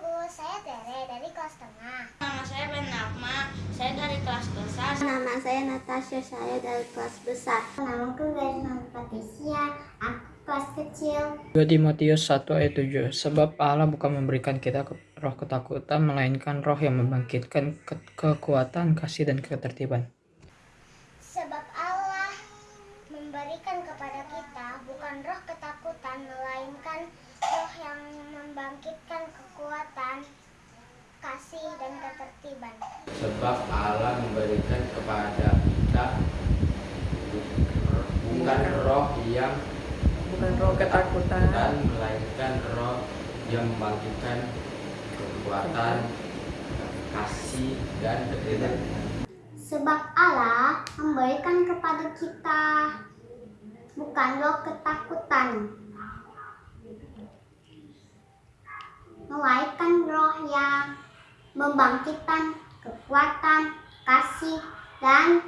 Saya dari kelas. Nama saya Ben saya dari kelas besar. Nama saya Natasha, saya dari kelas besar. Patricia, aku kelas kecil. 2 Timotius 1 ayat 7 Sebab Allah bukan memberikan kita roh ketakutan, melainkan roh yang membangkitkan ke kekuatan, kasih, dan ketertiban. Sebab Allah memberikan kepada kita bukan roh ketakutan, melainkan roh yang sebab Allah memberikan kepada kita bukan roh yang bukan roh ketakutan. dan melainkan roh yang membangkitkan kekuatan kasih dan ketertiban Sebab Allah memberikan kepada kita bukan roh ketakutan, melainkan roh yang membangkitkan kekuatan, kasih, dan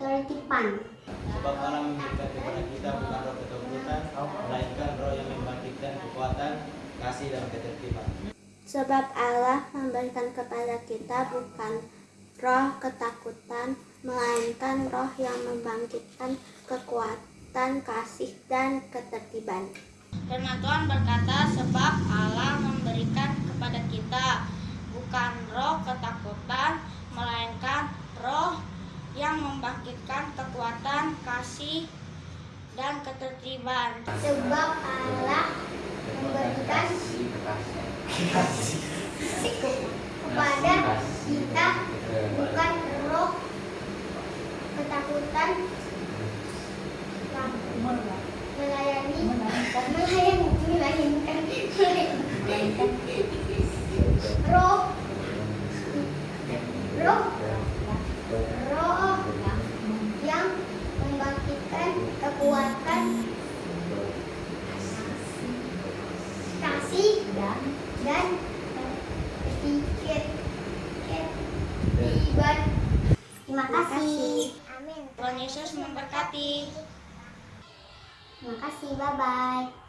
ketertiban. Sebab Allah memberikan kepada kita bukan roh ketakutan, melainkan roh yang membangkitkan kekuatan, kasih dan ketertiban. Sebab Allah memberikan kepada kita bukan roh ketakutan, melainkan roh yang membangkitkan kekuatan, kasih, dan ketertiban. Firman Tuhan berkata, sebab Allah memberikan kepada kita bukan roh ketakutan, melainkan roh yang membangkitkan kekuatan, kasih, dan ketertiban. Sebab Allah memberikan kepada kita bukan roh ketakutan melayani melayani melainkan roh roh roh yang membangkitkan kekuatan kasih dan dan sedikit terima kasih. Amin. Tuhan Yesus memberkati. terima kasih. Bye bye